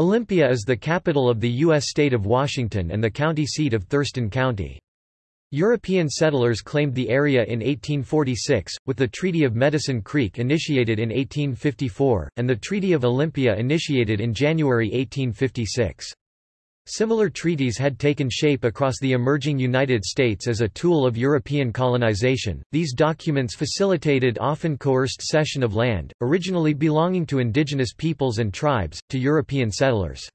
Olympia is the capital of the U.S. state of Washington and the county seat of Thurston County. European settlers claimed the area in 1846, with the Treaty of Medicine Creek initiated in 1854, and the Treaty of Olympia initiated in January 1856. Similar treaties had taken shape across the emerging United States as a tool of European colonization. These documents facilitated often coerced cession of land, originally belonging to indigenous peoples and tribes, to European settlers.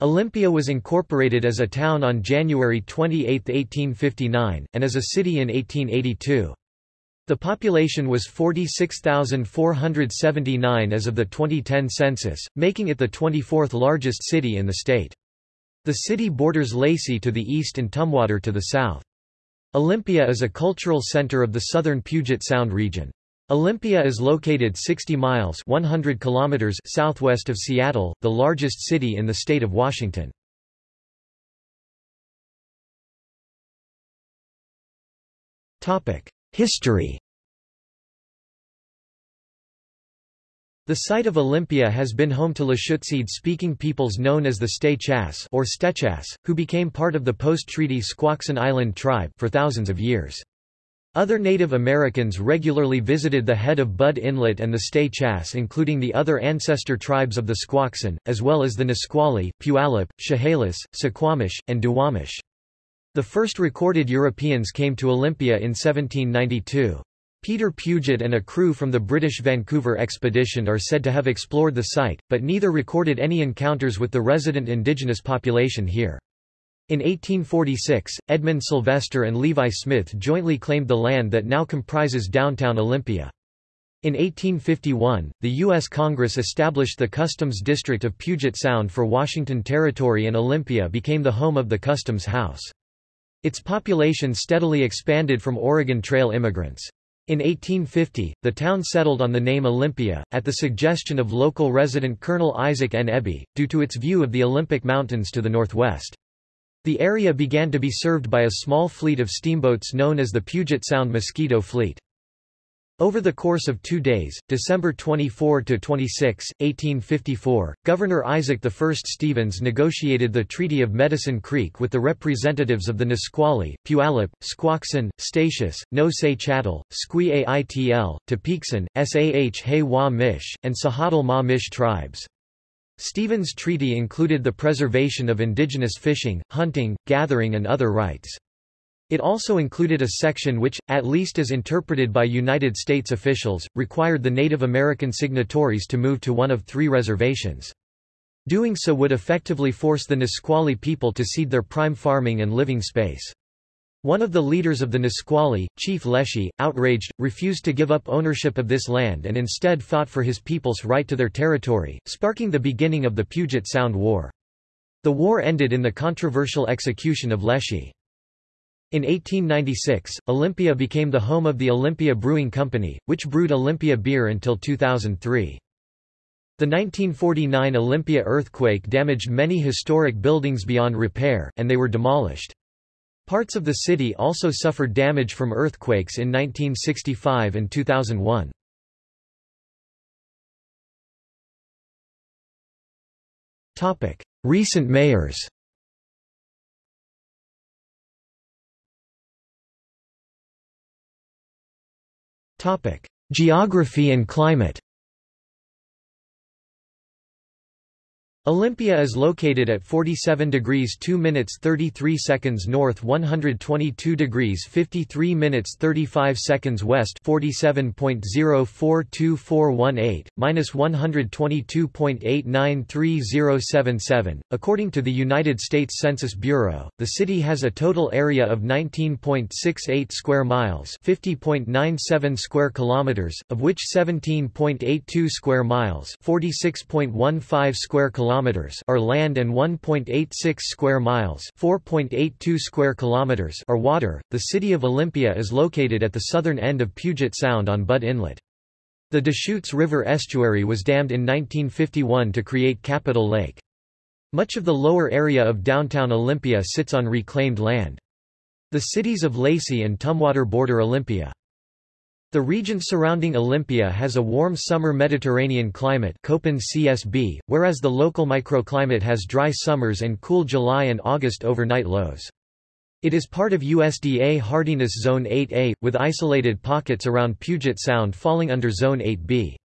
Olympia was incorporated as a town on January 28, 1859, and as a city in 1882. The population was 46,479 as of the 2010 census, making it the 24th largest city in the state. The city borders Lacey to the east and Tumwater to the south. Olympia is a cultural center of the southern Puget Sound region. Olympia is located 60 miles 100 kilometers southwest of Seattle, the largest city in the state of Washington. History The site of Olympia has been home to Lushootseed-speaking peoples known as the Steh-Chass or Stechas, who became part of the post-treaty Squaxin Island tribe for thousands of years. Other Native Americans regularly visited the head of Budd Inlet and the Steh-Chass including the other ancestor tribes of the Squaxin, as well as the Nisqually, Puyallup, Chehalis, Suquamish, and Duwamish. The first recorded Europeans came to Olympia in 1792. Peter Puget and a crew from the British Vancouver expedition are said to have explored the site, but neither recorded any encounters with the resident indigenous population here. In 1846, Edmund Sylvester and Levi Smith jointly claimed the land that now comprises downtown Olympia. In 1851, the U.S. Congress established the Customs District of Puget Sound for Washington Territory and Olympia became the home of the Customs House. Its population steadily expanded from Oregon Trail immigrants. In 1850, the town settled on the name Olympia, at the suggestion of local resident Colonel Isaac N. Ebey, due to its view of the Olympic Mountains to the northwest. The area began to be served by a small fleet of steamboats known as the Puget Sound Mosquito Fleet. Over the course of two days, December 24–26, 1854, Governor Isaac I Stevens negotiated the Treaty of Medicine Creek with the representatives of the Nisqually, Puyallup, Squaxin, Statius, No-Say Chattel, Squee Aitl, Sah Hay Wa Mish, and Sahadal Ma Mish tribes. Stevens' treaty included the preservation of indigenous fishing, hunting, gathering and other rights. It also included a section which, at least as interpreted by United States officials, required the Native American signatories to move to one of three reservations. Doing so would effectively force the Nisqually people to cede their prime farming and living space. One of the leaders of the Nisqually, Chief Leschi, outraged, refused to give up ownership of this land and instead fought for his people's right to their territory, sparking the beginning of the Puget Sound War. The war ended in the controversial execution of Leschi. In 1896, Olympia became the home of the Olympia Brewing Company, which brewed Olympia beer until 2003. The 1949 Olympia earthquake damaged many historic buildings beyond repair, and they were demolished. Parts of the city also suffered damage from earthquakes in 1965 and 2001. Recent mayors Geography and climate Olympia is located at 47 degrees 2 minutes 33 seconds north 122 degrees 53 minutes 35 seconds west 47.042418, minus 122.893077. According to the United States Census Bureau, the city has a total area of 19.68 square miles 50.97 square kilometers, of which 17.82 square miles 46.15 square kilometers kilometers are land and 1.86 square miles, 4.82 square kilometers are water. The city of Olympia is located at the southern end of Puget Sound on Budd Inlet. The Deschutes River estuary was dammed in 1951 to create Capitol Lake. Much of the lower area of downtown Olympia sits on reclaimed land. The cities of Lacey and Tumwater border Olympia. The region surrounding Olympia has a warm summer Mediterranean climate Köppen CSB, whereas the local microclimate has dry summers and cool July and August overnight lows. It is part of USDA Hardiness Zone 8A, with isolated pockets around Puget Sound falling under Zone 8B.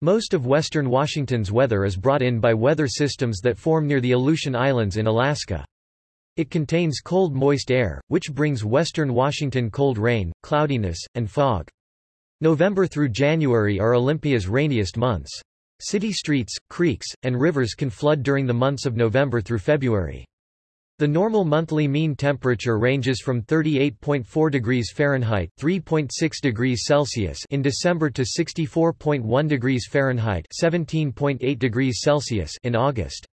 Most of western Washington's weather is brought in by weather systems that form near the Aleutian Islands in Alaska. It contains cold moist air, which brings western Washington cold rain, cloudiness, and fog. November through January are Olympia's rainiest months. City streets, creeks, and rivers can flood during the months of November through February. The normal monthly mean temperature ranges from 38.4 degrees Fahrenheit (3.6 degrees Celsius) in December to 64.1 degrees Fahrenheit (17.8 degrees Celsius) in August.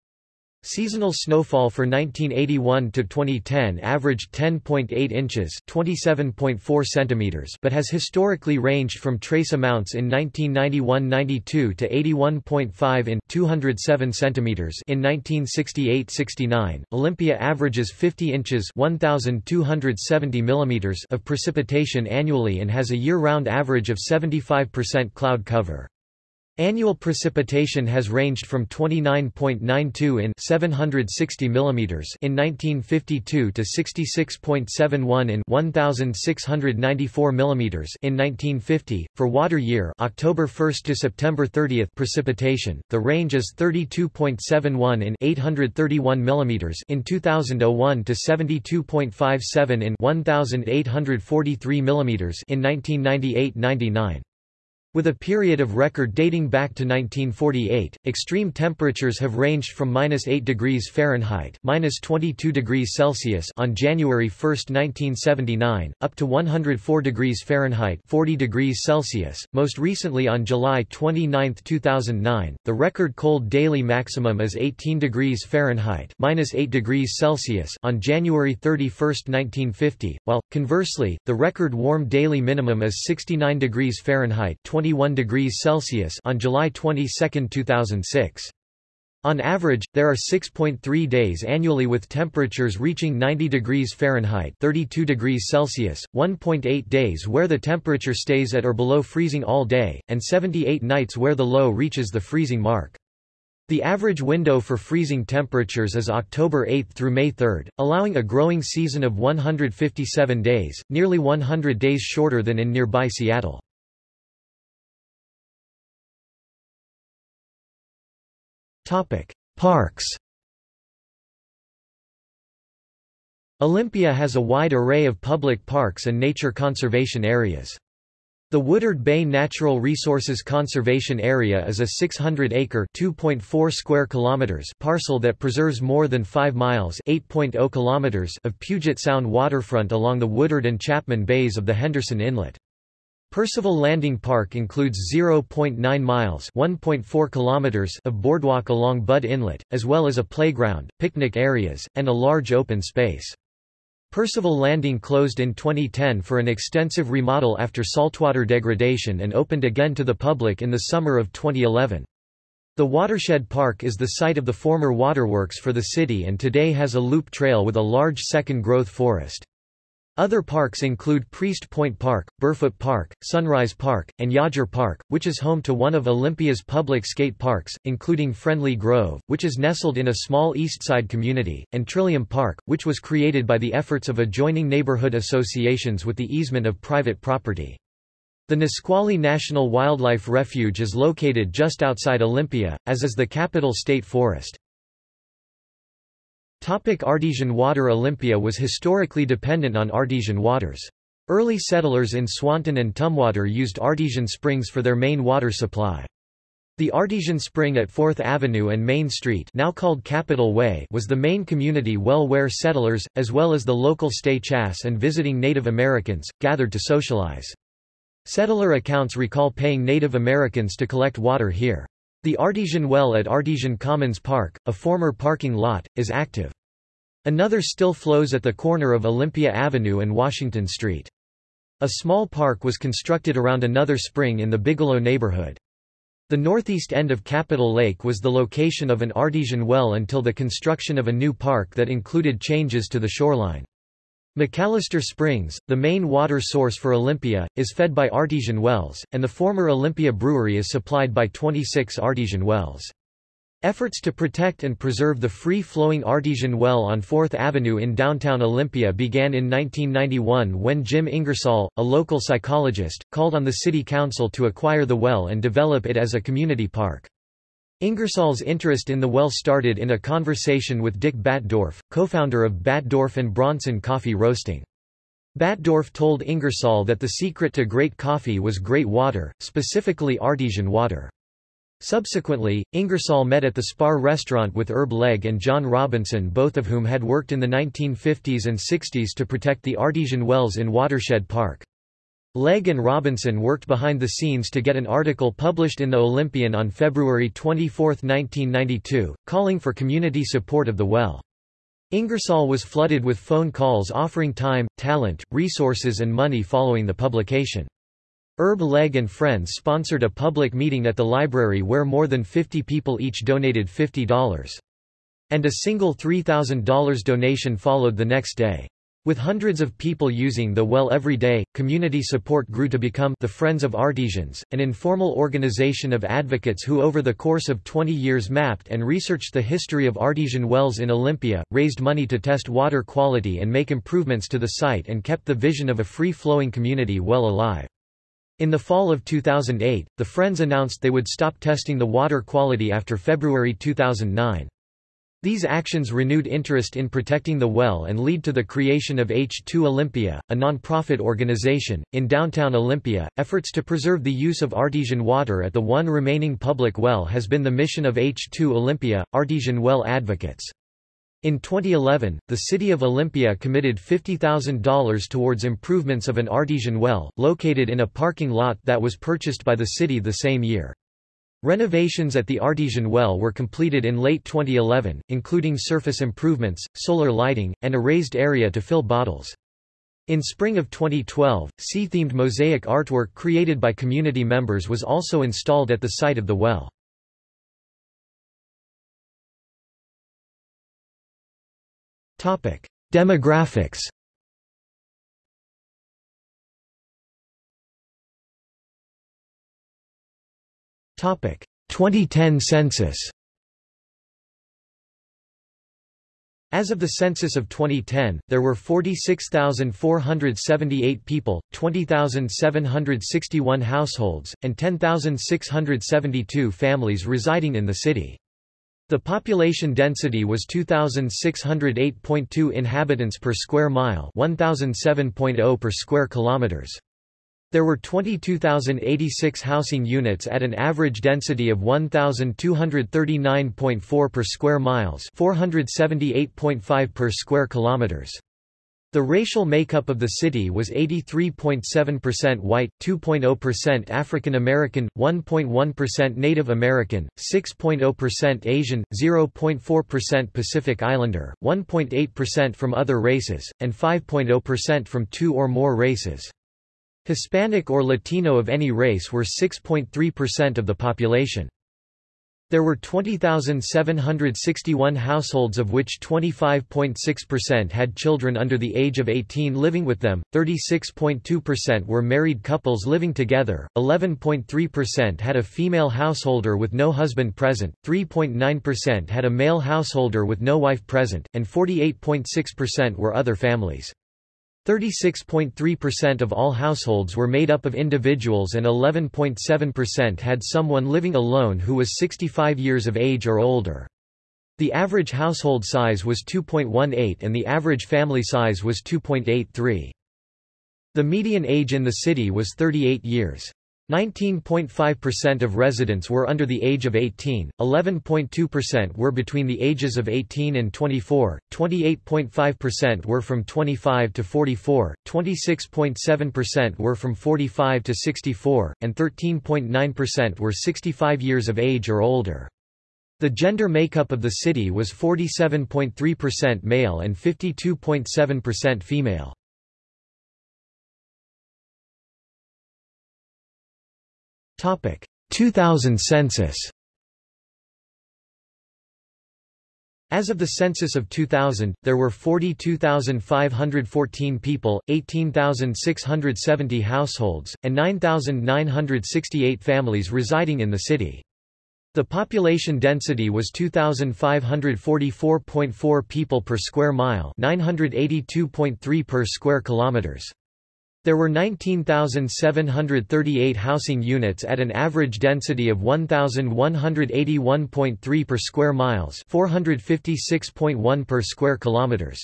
Seasonal snowfall for 1981 to 2010 averaged 10.8 inches, 27.4 centimeters, but has historically ranged from trace amounts in 1991-92 to 81.5 in 207 centimeters in 1968-69. Olympia averages 50 inches, 1270 millimeters of precipitation annually and has a year-round average of 75% cloud cover. Annual precipitation has ranged from 29.92 in 760 mm in 1952 to 66.71 in 1694 mm in 1950. For water year, October 1 to September 30 precipitation, the range is 32.71 in 831 mm in 2001 to 72.57 in 1843 mm in 1998-99. With a period of record dating back to 1948, extreme temperatures have ranged from minus 8 degrees Fahrenheit minus 22 degrees Celsius on January 1, 1979, up to 104 degrees Fahrenheit 40 degrees Celsius. Most recently on July 29, 2009, the record cold daily maximum is 18 degrees Fahrenheit minus 8 degrees Celsius on January 31, 1950, while, conversely, the record warm daily minimum is 69 degrees Fahrenheit 21 degrees Celsius on July 22, 2006. On average, there are 6.3 days annually with temperatures reaching 90 degrees Fahrenheit 32 degrees Celsius, 1.8 days where the temperature stays at or below freezing all day, and 78 nights where the low reaches the freezing mark. The average window for freezing temperatures is October 8 through May 3, allowing a growing season of 157 days, nearly 100 days shorter than in nearby Seattle. Parks Olympia has a wide array of public parks and nature conservation areas. The Woodard Bay Natural Resources Conservation Area is a 600-acre (2.4 square kilometers) parcel that preserves more than 5 miles (8.0 kilometers) of Puget Sound waterfront along the Woodard and Chapman Bays of the Henderson Inlet. Percival Landing Park includes 0.9 miles (1.4 kilometers) of boardwalk along Budd Inlet, as well as a playground, picnic areas, and a large open space. Percival Landing closed in 2010 for an extensive remodel after saltwater degradation and opened again to the public in the summer of 2011. The Watershed Park is the site of the former waterworks for the city and today has a loop trail with a large second-growth forest. Other parks include Priest Point Park, Burfoot Park, Sunrise Park, and Yawger Park, which is home to one of Olympia's public skate parks, including Friendly Grove, which is nestled in a small eastside community, and Trillium Park, which was created by the efforts of adjoining neighborhood associations with the easement of private property. The Nisqually National Wildlife Refuge is located just outside Olympia, as is the Capitol State Forest. Topic artesian water Olympia was historically dependent on artesian waters. Early settlers in Swantown and Tumwater used artesian springs for their main water supply. The artesian spring at 4th Avenue and Main Street now called Capitol Way was the main community well where settlers, as well as the local Steh-Chass and visiting Native Americans, gathered to socialize. Settler accounts recall paying Native Americans to collect water here. The Artesian Well at Artesian Commons Park, a former parking lot, is active. Another still flows at the corner of Olympia Avenue and Washington Street. A small park was constructed around another spring in the Bigelow neighborhood. The northeast end of Capitol Lake was the location of an artesian well until the construction of a new park that included changes to the shoreline. McAllister Springs, the main water source for Olympia, is fed by artesian wells, and the former Olympia Brewery is supplied by 26 artesian wells. Efforts to protect and preserve the free-flowing artesian well on 4th Avenue in downtown Olympia began in 1991 when Jim Ingersoll, a local psychologist, called on the city council to acquire the well and develop it as a community park. Ingersoll's interest in the well started in a conversation with Dick Batdorf, co-founder of Batdorf and Bronson Coffee Roasting. Batdorf told Ingersoll that the secret to great coffee was great water, specifically artesian water. Subsequently, Ingersoll met at the Spar restaurant with Herb Legge and John Robinson both of whom had worked in the 1950s and 60s to protect the artesian wells in Watershed Park. Legge and Robinson worked behind the scenes to get an article published in the Olympian on February 24, 1992, calling for community support of the well. Ingersoll was flooded with phone calls offering time, talent, resources and money following the publication. Herb Legge and friends sponsored a public meeting at the library where more than 50 people each donated $50. And a single $3,000 donation followed the next day. With hundreds of people using the well every day, community support grew to become the Friends of Artesians, an informal organization of advocates who over the course of 20 years mapped and researched the history of artesian wells in Olympia, raised money to test water quality and make improvements to the site and kept the vision of a free-flowing community well alive. In the fall of 2008, the Friends announced they would stop testing the water quality after February 2009. These actions renewed interest in protecting the well and lead to the creation of H2 Olympia, a non-profit organization. In downtown Olympia, efforts to preserve the use of artesian water at the one remaining public well has been the mission of H2 Olympia, Artesian Well Advocates. In 2011, the city of Olympia committed $50,000 towards improvements of an artesian well, located in a parking lot that was purchased by the city the same year. Renovations at the artesian well were completed in late 2011, including surface improvements, solar lighting, and a raised area to fill bottles. In spring of 2012, sea-themed mosaic artwork created by community members was also installed at the site of the well. Demographics. 2010 census. As of the census of 2010, there were 46,478 people, 20,761 households, and 10,672 families residing in the city. The population density was 2608.2 inhabitants per square mile, 1007.0 per square kilometers. There were 22,086 housing units at an average density of 1,239.4 per square miles, 478.5 per square kilometers. The racial makeup of the city was 83.7% white, 2.0% African American, 1.1% Native American, 6.0% Asian, 0.4% Pacific Islander, 1.8% from other races, and 5.0% from two or more races. Hispanic or Latino of any race were 6.3% of the population. There were 20,761 households of which 25.6% had children under the age of 18 living with them, 36.2% were married couples living together, 11.3% had a female householder with no husband present, 3.9% had a male householder with no wife present, and 48.6% were other families. 36.3% of all households were made up of individuals and 11.7% had someone living alone who was 65 years of age or older. The average household size was 2.18 and the average family size was 2.83. The median age in the city was 38 years. 19.5% of residents were under the age of 18, 11.2% were between the ages of 18 and 24, 28.5% were from 25 to 44, 26.7% were from 45 to 64, and 13.9% were 65 years of age or older. The gender makeup of the city was 47.3% male and 52.7% female. 2000 census As of the census of 2000, there were 42,514 people, 18,670 households, and 9,968 families residing in the city. The population density was 2544.4 people per square mile, 982.3 per square kilometers. There were 19,738 housing units at an average density of 1,181.3 per square miles 456.1 per square kilometers.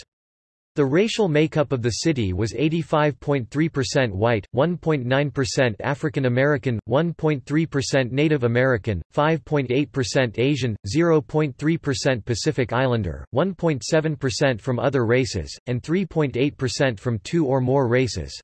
The racial makeup of the city was 85.3% white, 1.9% African American, 1.3% Native American, 5.8% Asian, 0.3% Pacific Islander, 1.7% from other races, and 3.8% from two or more races.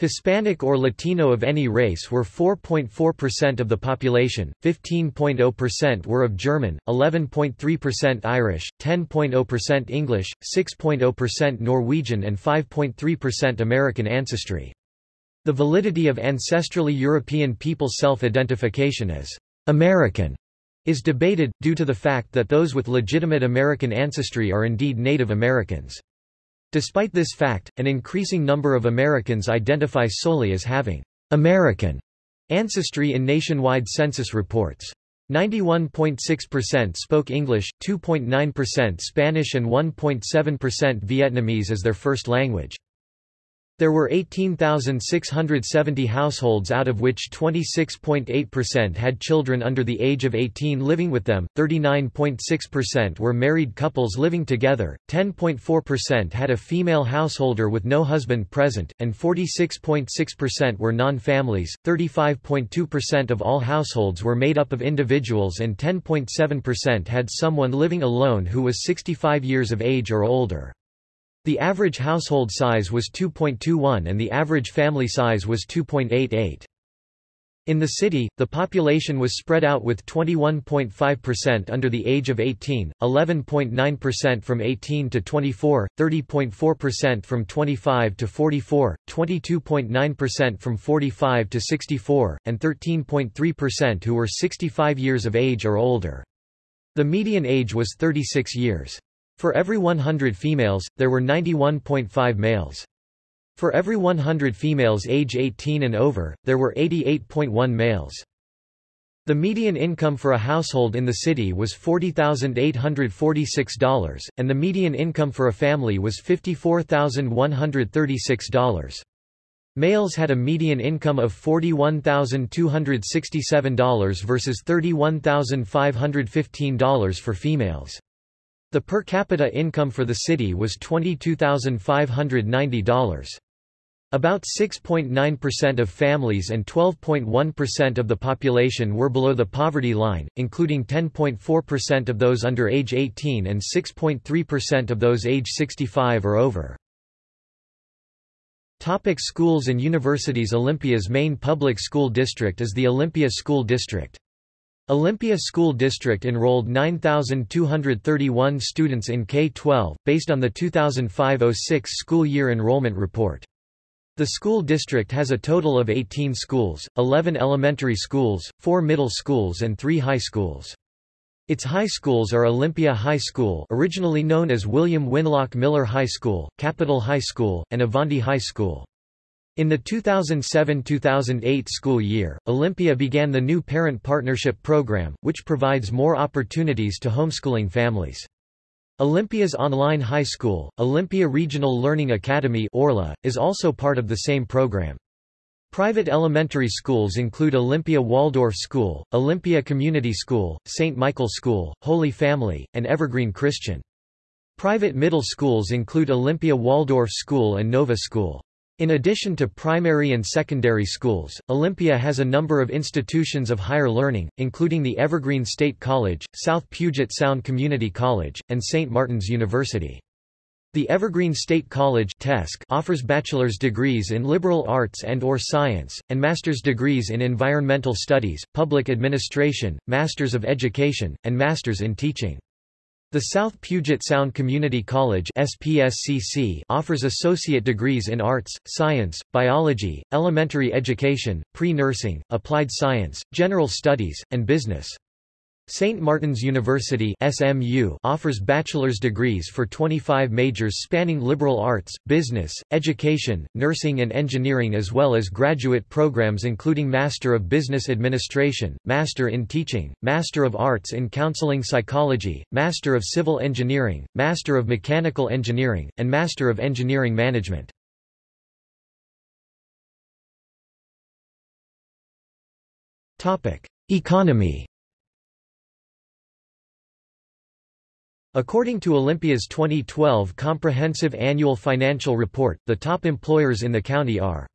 Hispanic or Latino of any race were 4.4% of the population, 15.0% were of German, 11.3% Irish, 10.0% English, 6.0% Norwegian and 5.3% American ancestry. The validity of ancestrally European people's self-identification as American is debated, due to the fact that those with legitimate American ancestry are indeed Native Americans. Despite this fact, an increasing number of Americans identify solely as having American ancestry in nationwide census reports. 91.6% spoke English, 2.9% Spanish and 1.7% Vietnamese as their first language. There were 18,670 households out of which 26.8% had children under the age of 18 living with them, 39.6% were married couples living together, 10.4% had a female householder with no husband present, and 46.6% were non-families, 35.2% of all households were made up of individuals and 10.7% had someone living alone who was 65 years of age or older. The average household size was 2.21 and the average family size was 2.88. In the city, the population was spread out with 21.5% under the age of 18, 11.9% from 18 to 24, 30.4% from 25 to 44, 22.9% from 45 to 64, and 13.3% who were 65 years of age or older. The median age was 36 years. For every 100 females, there were 91.5 males. For every 100 females age 18 and over, there were 88.1 males. The median income for a household in the city was $40,846, and the median income for a family was $54,136. Males had a median income of $41,267 versus $31,515 for females. The per capita income for the city was $22,590. About 6.9% of families and 12.1% of the population were below the poverty line, including 10.4% of those under age 18 and 6.3% of those age 65 or over. Topic schools and universities Olympia's main public school district is the Olympia School District. Olympia School District enrolled 9,231 students in K-12, based on the 2005-06 school year enrollment report. The school district has a total of 18 schools, 11 elementary schools, 4 middle schools and 3 high schools. Its high schools are Olympia High School originally known as William Winlock Miller High School, Capitol High School, and Avanti High School. In the 2007-2008 school year, Olympia began the new Parent Partnership Program, which provides more opportunities to homeschooling families. Olympia's online high school, Olympia Regional Learning Academy Orla, is also part of the same program. Private elementary schools include Olympia Waldorf School, Olympia Community School, St. Michael School, Holy Family, and Evergreen Christian. Private middle schools include Olympia Waldorf School and Nova School. In addition to primary and secondary schools, Olympia has a number of institutions of higher learning, including the Evergreen State College, South Puget Sound Community College, and St. Martin's University. The Evergreen State College offers bachelor's degrees in liberal arts and or science, and master's degrees in environmental studies, public administration, masters of education, and masters in teaching. The South Puget Sound Community College SPSCC offers associate degrees in arts, science, biology, elementary education, pre-nursing, applied science, general studies, and business. St. Martin's University SMU offers bachelor's degrees for 25 majors spanning liberal arts, business, education, nursing and engineering as well as graduate programs including Master of Business Administration, Master in Teaching, Master of Arts in Counseling Psychology, Master of Civil Engineering, Master of Mechanical Engineering, and Master of Engineering Management. Economy According to Olympia's 2012 Comprehensive Annual Financial Report, the top employers in the county are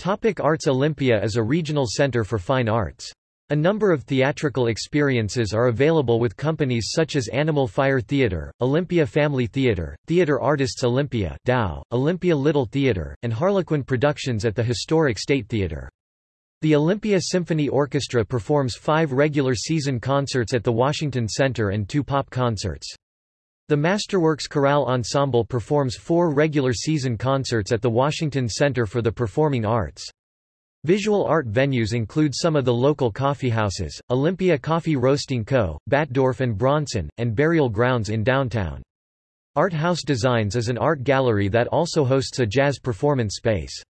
Topic Arts Olympia is a regional center for fine arts. A number of theatrical experiences are available with companies such as Animal Fire Theatre, Olympia Family Theatre, Theatre Artists Olympia Dow, Olympia Little Theatre, and Harlequin Productions at the historic State Theatre. The Olympia Symphony Orchestra performs five regular season concerts at the Washington Center and two pop concerts. The Masterworks Chorale Ensemble performs four regular season concerts at the Washington Center for the Performing Arts. Visual art venues include some of the local coffeehouses, Olympia Coffee Roasting Co., Batdorf and Bronson, and Burial Grounds in downtown. Art House Designs is an art gallery that also hosts a jazz performance space.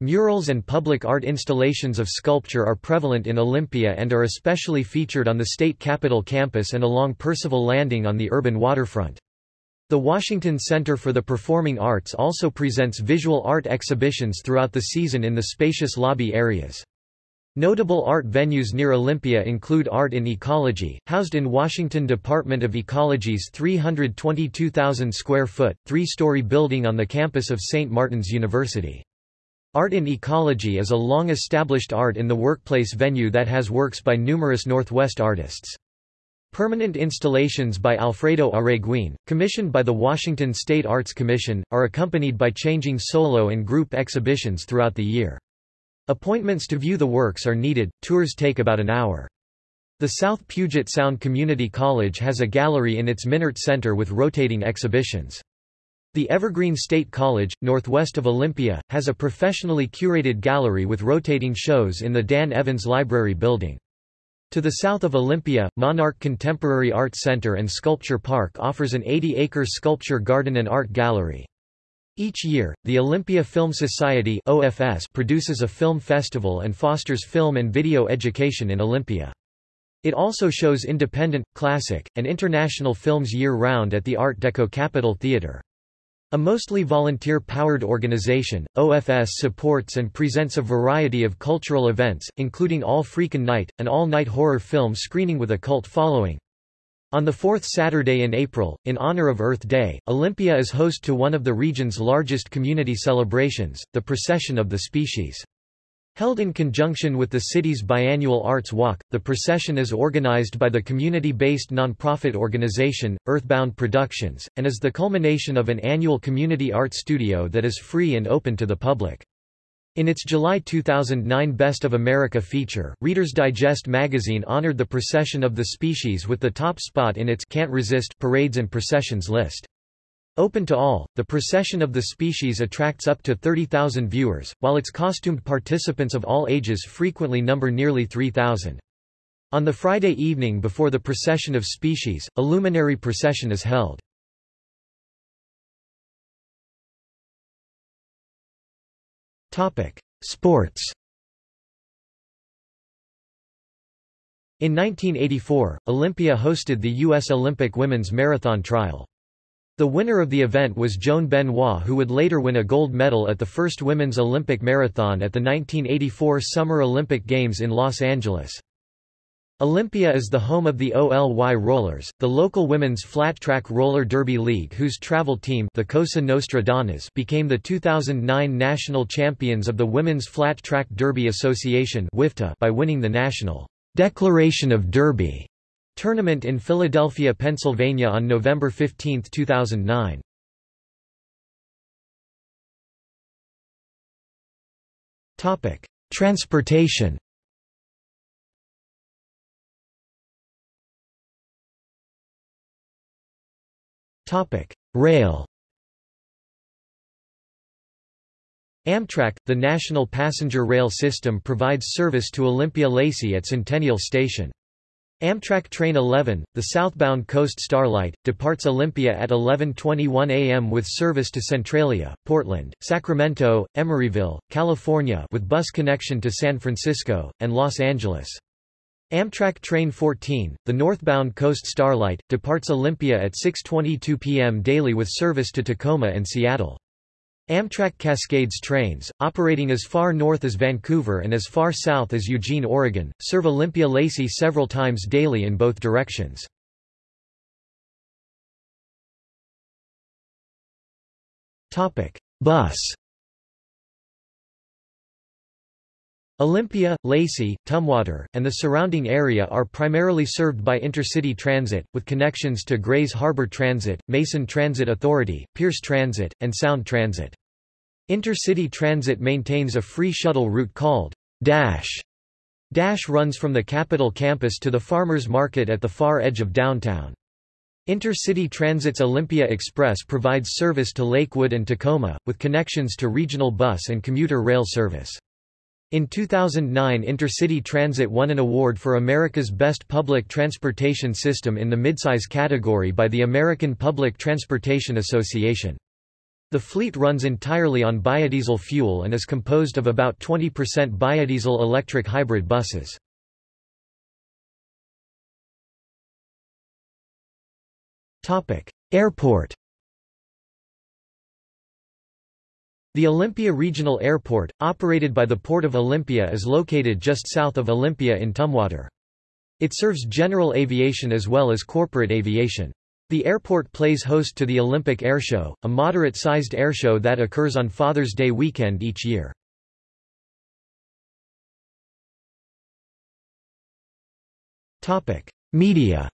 Murals and public art installations of sculpture are prevalent in Olympia and are especially featured on the state capitol campus and along Percival Landing on the urban waterfront. The Washington Center for the Performing Arts also presents visual art exhibitions throughout the season in the spacious lobby areas. Notable art venues near Olympia include Art in Ecology, housed in Washington Department of Ecology's 322,000 square foot, three-story building on the campus of St. Martin's University. Art in Ecology is a long-established art in the workplace venue that has works by numerous Northwest artists. Permanent installations by Alfredo Arreguín, commissioned by the Washington State Arts Commission, are accompanied by changing solo and group exhibitions throughout the year. Appointments to view the works are needed, tours take about an hour. The South Puget Sound Community College has a gallery in its Minnaert Center with rotating exhibitions. The Evergreen State College, northwest of Olympia, has a professionally curated gallery with rotating shows in the Dan Evans Library building. To the south of Olympia, Monarch Contemporary Art Center and Sculpture Park offers an 80-acre sculpture garden and art gallery. Each year, the Olympia Film Society OFS produces a film festival and fosters film and video education in Olympia. It also shows independent, classic, and international films year-round at the Art Deco Capitol Theatre. A mostly volunteer-powered organization, OFS supports and presents a variety of cultural events, including All Freakin' Night, an all-night horror film screening with a cult following. On the fourth Saturday in April, in honor of Earth Day, Olympia is host to one of the region's largest community celebrations, the Procession of the Species. Held in conjunction with the city's biannual Arts Walk, the procession is organized by the community-based nonprofit organization, Earthbound Productions, and is the culmination of an annual community art studio that is free and open to the public. In its July 2009 Best of America feature, Reader's Digest magazine honored the procession of the species with the top spot in its Can't Resist parades and processions list. Open to all, the procession of the species attracts up to 30,000 viewers, while its costumed participants of all ages frequently number nearly 3,000. On the Friday evening before the procession of species, a luminary procession is held. Sports In 1984, Olympia hosted the U.S. Olympic women's marathon trial. The winner of the event was Joan Benoit who would later win a gold medal at the first women's Olympic marathon at the 1984 Summer Olympic Games in Los Angeles. Olympia is the home of the OLY Rollers, the local women's flat-track roller derby league whose travel team the Cosa Nostra Donnas became the 2009 national champions of the Women's Flat Track Derby Association by winning the National Declaration of Derby Tournament in Philadelphia, Pennsylvania on November 15, 2009. Topic: Transportation. Topic: Rail. Amtrak, the national passenger rail system provides service to Olympia Lacey at Centennial Station. Amtrak Train 11, the southbound Coast Starlight, departs Olympia at 11.21 a.m. with service to Centralia, Portland, Sacramento, Emeryville, California with bus connection to San Francisco, and Los Angeles. Amtrak Train 14, the northbound Coast Starlight, departs Olympia at 6.22 p.m. daily with service to Tacoma and Seattle. Amtrak Cascades trains, operating as far north as Vancouver and as far south as Eugene, Oregon, serve Olympia-Lacey several times daily in both directions. Bus Olympia, Lacey, Tumwater, and the surrounding area are primarily served by intercity transit, with connections to Grays Harbor Transit, Mason Transit Authority, Pierce Transit, and Sound Transit. Intercity Transit maintains a free shuttle route called Dash. Dash runs from the Capitol campus to the Farmers Market at the far edge of downtown. Intercity Transit's Olympia Express provides service to Lakewood and Tacoma, with connections to regional bus and commuter rail service. In 2009 Intercity Transit won an award for America's Best Public Transportation System in the midsize category by the American Public Transportation Association. The fleet runs entirely on biodiesel fuel and is composed of about 20% biodiesel electric hybrid buses. Airport The Olympia Regional Airport, operated by the Port of Olympia is located just south of Olympia in Tumwater. It serves general aviation as well as corporate aviation. The airport plays host to the Olympic Airshow, a moderate-sized airshow that occurs on Father's Day weekend each year. Media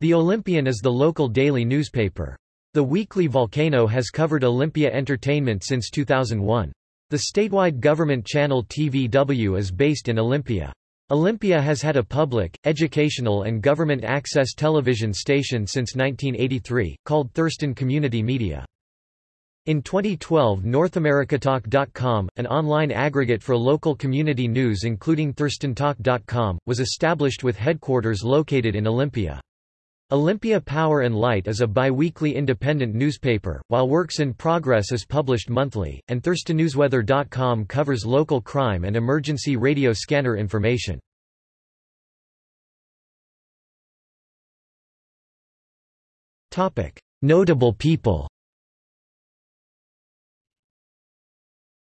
The Olympian is the local daily newspaper. The weekly Volcano has covered Olympia entertainment since 2001. The statewide government channel TVW is based in Olympia. Olympia has had a public, educational and government access television station since 1983, called Thurston Community Media. In 2012 NorthAmericaTalk.com, an online aggregate for local community news including ThurstonTalk.com, was established with headquarters located in Olympia. Olympia Power and Light is a bi-weekly independent newspaper, while Works in Progress is published monthly, and ThurstonNewsWeather.com covers local crime and emergency radio scanner information. Notable people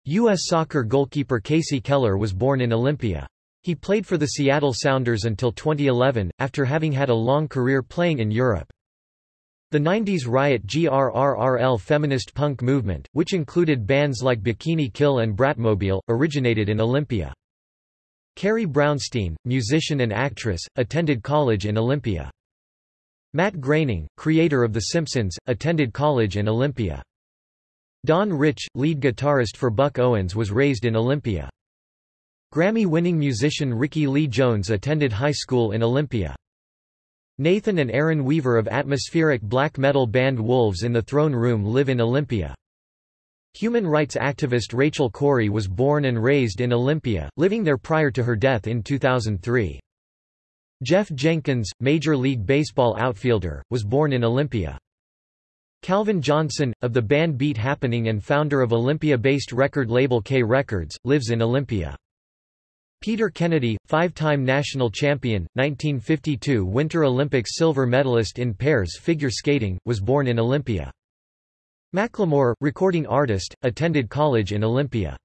U.S. soccer goalkeeper Kasey Keller was born in Olympia. He played for the Seattle Sounders until 2011, after having had a long career playing in Europe. The 90s Riot GRRRL feminist punk movement, which included bands like Bikini Kill and Bratmobile, originated in Olympia. Carrie Brownstein, musician and actress, attended college in Olympia. Matt Groening, creator of The Simpsons, attended college in Olympia. Don Rich, lead guitarist for Buck Owens was raised in Olympia. Grammy-winning musician Rickie Lee Jones attended high school in Olympia. Nathan and Aaron Weaver of atmospheric black metal band Wolves in the Throne Room live in Olympia. Human rights activist Rachel Corrie was born and raised in Olympia, living there prior to her death in 2003. Jeff Jenkins, Major League Baseball outfielder, was born in Olympia. Calvin Johnson, of the band Beat Happening and founder of Olympia-based record label K Records, lives in Olympia. Peter Kennedy, five-time national champion, 1952 Winter Olympics silver medalist in pairs figure skating, was born in Olympia. Macklemore, recording artist, attended college in Olympia.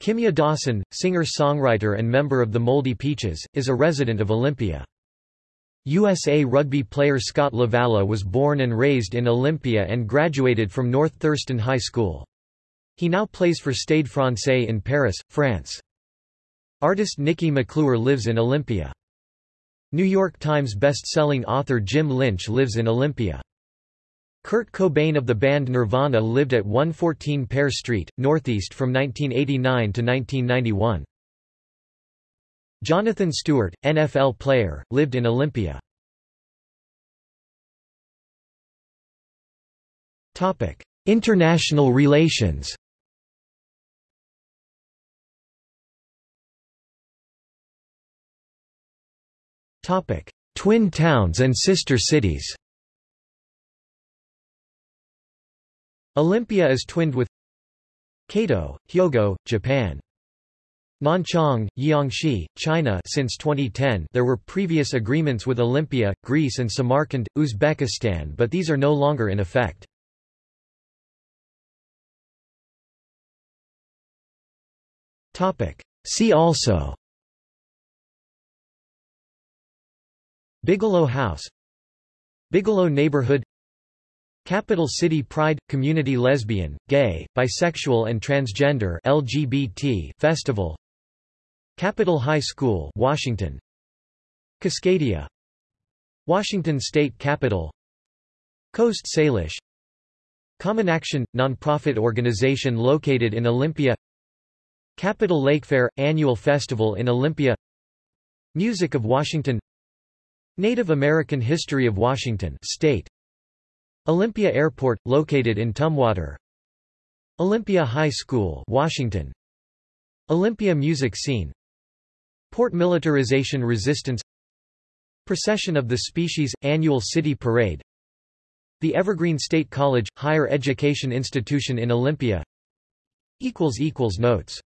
Kimya Dawson, singer-songwriter and member of the Moldy Peaches, is a resident of Olympia. USA rugby player Scott Lavalla was born and raised in Olympia and graduated from North Thurston High School. He now plays for Stade Francais in Paris, France. Artist Nikki McClure lives in Olympia. New York Times best-selling author Jim Lynch lives in Olympia. Kurt Cobain of the band Nirvana lived at 114 Pear Street, Northeast from 1989 to 1991. Jonathan Stewart, NFL player, lived in Olympia. International relations Twin towns and sister cities. Olympia is twinned with Kato, Hyogo, Japan. Nanchang, Jiangxi, China since 2010 there were previous agreements with Olympia, Greece and Samarkand, Uzbekistan but these are no longer in effect. See also Bigelow House Bigelow Neighborhood Capital City Pride – Community Lesbian, Gay, Bisexual and Transgender LGBT Festival Capital High School Washington Cascadia Washington State Capitol Coast Salish Common Action – nonprofit organization located in Olympia Capital Lake Fair – annual festival in Olympia Music of Washington Native American History of Washington State. Olympia Airport, located in Tumwater. Olympia High School Washington. Olympia Music Scene. Port Militarization Resistance. Procession of the Species – Annual City Parade. The Evergreen State College – Higher Education Institution in Olympia. Notes